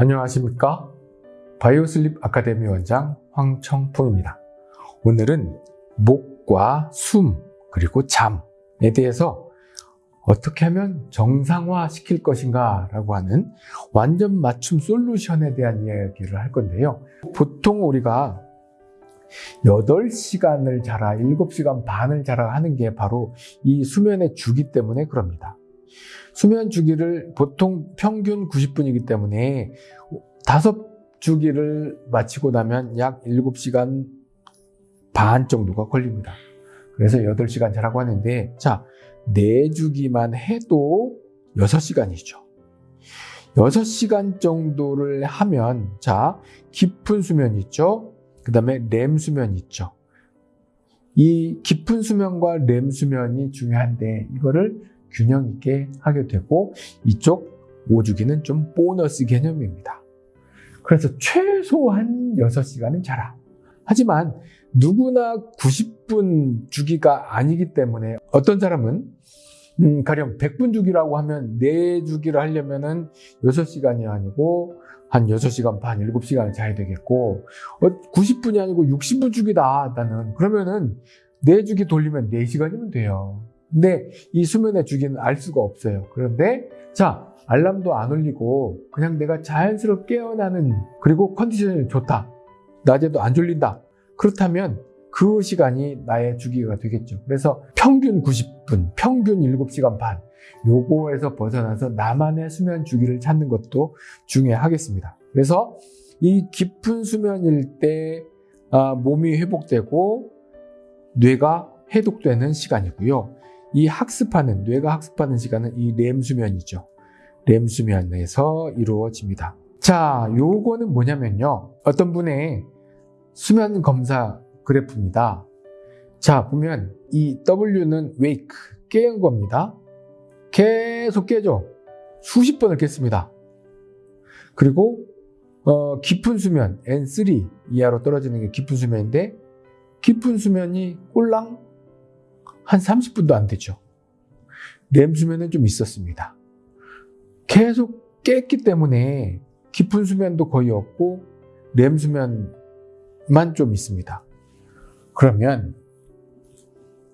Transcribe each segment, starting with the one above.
안녕하십니까? 바이오슬립 아카데미 원장 황청풍입니다. 오늘은 목과 숨 그리고 잠에 대해서 어떻게 하면 정상화 시킬 것인가 라고 하는 완전 맞춤 솔루션에 대한 이야기를 할 건데요. 보통 우리가 8시간을 자라, 7시간 반을 자라 하는 게 바로 이 수면의 주기 때문에 그럽니다. 수면 주기를 보통 평균 90분이기 때문에 5 주기를 마치고 나면 약 7시간 반 정도가 걸립니다. 그래서 8시간 자라고 하는데, 자, 4주기만 해도 6시간이죠. 6시간 정도를 하면, 자, 깊은 수면 있죠? 그 다음에 렘 수면 있죠? 이 깊은 수면과 렘 수면이 중요한데, 이거를 균형 있게 하게 되고, 이쪽 5주기는 좀 보너스 개념입니다. 그래서 최소한 6시간은 자라. 하지만 누구나 90분 주기가 아니기 때문에 어떤 사람은 음, 가령 100분 주기라고 하면 4주기를 하려면은 6시간이 아니고 한 6시간 반, 7시간을 자야 되겠고 90분이 아니고 60분 주기다 나는 그러면은 4주기 돌리면 4시간이면 돼요. 근데 이 수면의 주기는 알 수가 없어요. 그런데 자 알람도 안 울리고 그냥 내가 자연스럽게 깨어나는 그리고 컨디션이 좋다. 낮에도 안 졸린다. 그렇다면 그 시간이 나의 주기가 되겠죠. 그래서 평균 90분, 평균 7시간 반, 요거에서 벗어나서 나만의 수면 주기를 찾는 것도 중요하겠습니다. 그래서 이 깊은 수면일 때 아, 몸이 회복되고 뇌가 해독되는 시간이고요. 이 학습하는, 뇌가 학습하는 시간은 이 렘 수면이죠. 렘 수면에서 이루어집니다. 자, 요거는 뭐냐면요. 어떤 분의 수면 검사 그래프입니다. 자, 보면 이 W는 wake, 깨는 겁니다. 계속 깨죠. 수십 번을 깼습니다. 그리고 어, 깊은 수면, N3 이하로 떨어지는 게 깊은 수면인데 깊은 수면이 꼴랑 한 30분도 안 되죠. 렘 수면은 좀 있었습니다. 계속 깼기 때문에 깊은 수면도 거의 없고 렘 수면만 좀 있습니다. 그러면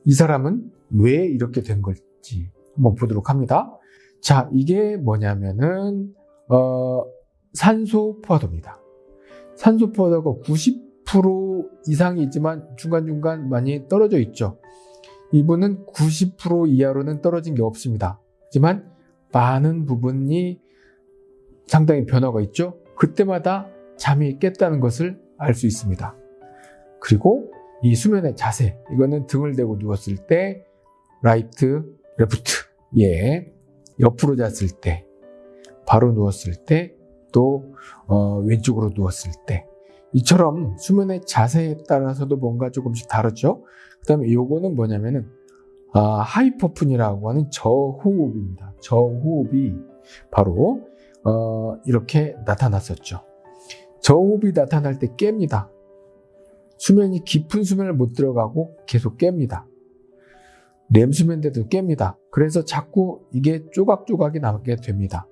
이 사람은 왜 이렇게 된 걸지 한번 보도록 합니다. 자, 이게 뭐냐면은 어, 산소 포화도입니다. 산소 포화도가 90% 이상이 있지만 중간중간 많이 떨어져 있죠. 이분은 90% 이하로는 떨어진 게 없습니다. 하지만 많은 부분이 상당히 변화가 있죠. 그때마다 잠이 깼다는 것을 알 수 있습니다. 그리고 이 수면의 자세, 이거는 등을 대고 누웠을 때, right, left, 예, 옆으로 잤을 때, 바로 누웠을 때, 또 어, 왼쪽으로 누웠을 때, 이처럼 수면의 자세에 따라서도 뭔가 조금씩 다르죠. 그 다음에 요거는 뭐냐면은 아, 하이퍼푼이라고 하는 저호흡입니다. 저호흡이 바로 어, 이렇게 나타났었죠. 저호흡이 나타날 때 깹니다. 수면이 깊은 수면을 못 들어가고 계속 깹니다. 렘 수면대도 깹니다. 그래서 자꾸 이게 조각조각이 나게 됩니다.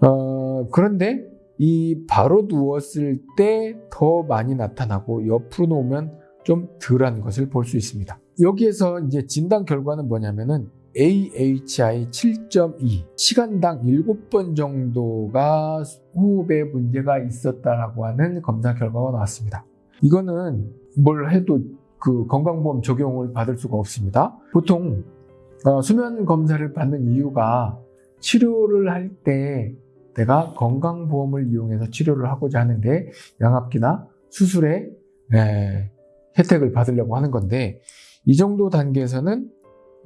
어, 그런데 이 바로 누웠을 때 더 많이 나타나고 옆으로 놓으면 좀 덜한 것을 볼 수 있습니다. 여기에서 이제 진단 결과는 뭐냐면은 AHI 7.2 시간당 7번 정도가 호흡에 문제가 있었다라고 하는 검사 결과가 나왔습니다. 이거는 뭘 해도 그 건강보험 적용을 받을 수가 없습니다. 보통 어, 수면 검사를 받는 이유가 치료를 할때 내가 건강보험을 이용해서 치료를 하고자 하는데 양압기나 수술에 에, 혜택을 받으려고 하는 건데 이 정도 단계에서는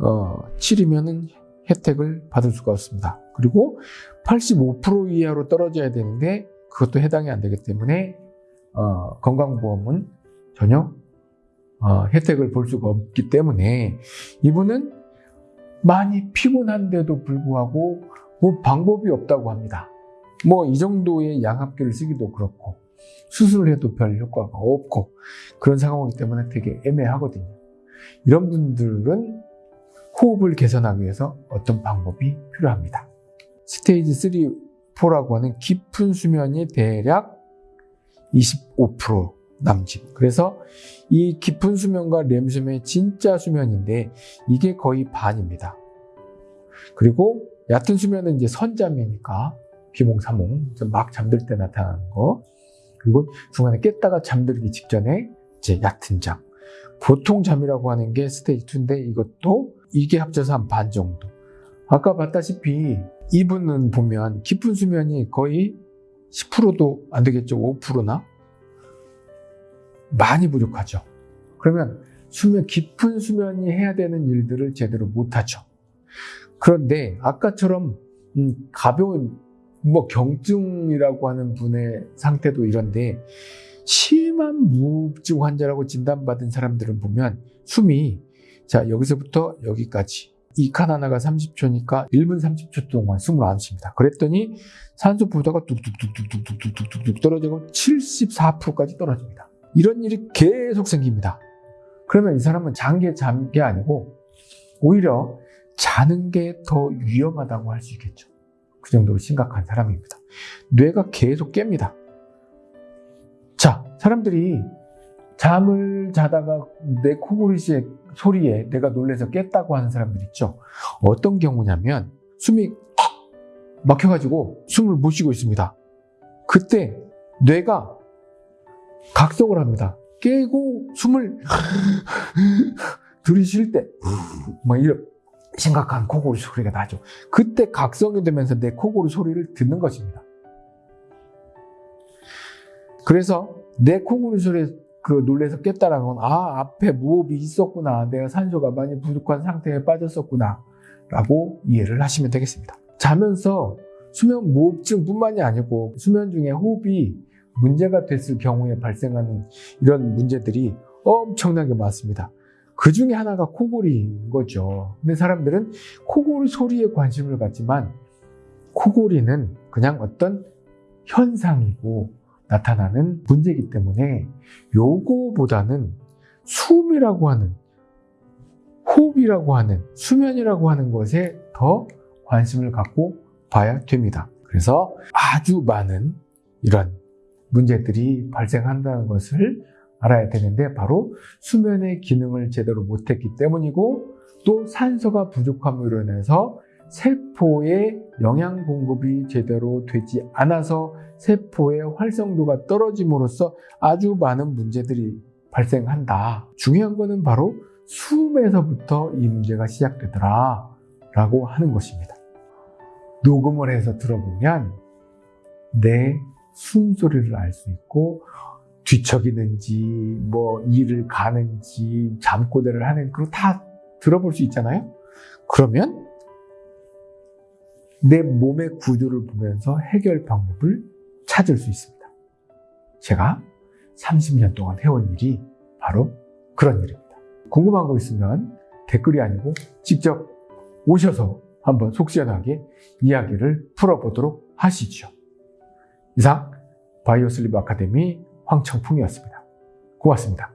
어, 7이면은 혜택을 받을 수가 없습니다. 그리고 85% 이하로 떨어져야 되는데 그것도 해당이 안 되기 때문에 어, 건강보험은 전혀 어, 혜택을 볼 수가 없기 때문에 이분은 많이 피곤한데도 불구하고 뭐 방법이 없다고 합니다. 뭐 이 정도의 양압기를 쓰기도 그렇고 수술을 해도 별 효과가 없고 그런 상황이기 때문에 되게 애매하거든요. 이런 분들은 호흡을 개선하기 위해서 어떤 방법이 필요합니다. 스테이지 10%라고 하는 깊은 수면이 대략 25% 남짓. 그래서 이 깊은 수면과 렘 수면이 진짜 수면인데 이게 거의 반입니다. 그리고 얕은 수면은 이제 선잠이니까 비몽 사몽 막 잠들 때 나타나는 거. 그리고 중간에 깼다가 잠들기 직전에 이제 얕은 잠. 보통 잠이라고 하는 게 스테이지 2인데 이것도 이게 합쳐서 한 반 정도. 아까 봤다시피 이분은 보면 깊은 수면이 거의 10%도 안 되겠죠. 5%나? 많이 부족하죠. 그러면 수면, 깊은 수면이 해야 되는 일들을 제대로 못하죠. 그런데 아까처럼 음, 가벼운 뭐 경증이라고 하는 분의 상태도 이런데 심한 무흡증 환자라고 진단받은 사람들은 보면 숨이 자 여기서부터 여기까지 이 칸 하나가 30초니까 1분 30초 동안 숨을 안 쉽니다. 그랬더니 산소 부도가 뚝뚝뚝뚝뚝뚝뚝뚝 떨어지고 74%까지 떨어집니다. 이런 일이 계속 생깁니다. 그러면 이 사람은 잔게 잔게 아니고 오히려 자는 게 더 위험하다고 할 수 있겠죠. 그 정도로 심각한 사람입니다. 뇌가 계속 깹니다. 자, 사람들이 잠을 자다가 내 코골이의 소리에 내가 놀래서 깼다고 하는 사람들 있죠. 어떤 경우냐면 숨이 막혀가지고 숨을 못 쉬고 있습니다. 그때 뇌가 각성을 합니다. 깨고 숨을 들이쉴 때, 막 이런 심각한 코골이 소리가 나죠. 그때 각성이 되면서 내 코골이 소리를 듣는 것입니다. 그래서 내 코골이 소리에 그 놀래서 깼다라는 건, 아, 앞에 무호흡이 있었구나. 내가 산소가 많이 부족한 상태에 빠졌었구나. 라고 이해를 하시면 되겠습니다. 자면서 수면 무호흡증 뿐만이 아니고 수면 중에 호흡이 문제가 됐을 경우에 발생하는 이런 문제들이 엄청나게 많습니다. 그 중에 하나가 코골이인 거죠. 근데 사람들은 코골이 소리에 관심을 갖지만 코골이는 그냥 어떤 현상이고 나타나는 문제이기 때문에 요거보다는 숨이라고 하는 호흡이라고 하는 수면이라고 하는 것에 더 관심을 갖고 봐야 됩니다. 그래서 아주 많은 이런 문제들이 발생한다는 것을 알아야 되는데 바로 수면의 기능을 제대로 못했기 때문이고 또 산소가 부족함으로 인해서 세포의 영양 공급이 제대로 되지 않아서 세포의 활성도가 떨어짐으로써 아주 많은 문제들이 발생한다. 중요한 것은 바로 숨에서부터 이 문제가 시작되더라 라고 하는 것입니다. 녹음을 해서 들어보면 내 숨소리를 알 수 있고 뒤척이는지 뭐 일을 가는지 잠꼬대를 하는 그거 다 들어볼 수 있잖아요. 그러면 내 몸의 구조를 보면서 해결 방법을 찾을 수 있습니다. 제가 30년 동안 해온 일이 바로 그런 일입니다. 궁금한 거 있으면 댓글이 아니고 직접 오셔서 한번 속 시원하게 이야기를 풀어보도록 하시죠. 이상 바이오슬립 아카데미 황청풍이었습니다. 고맙습니다.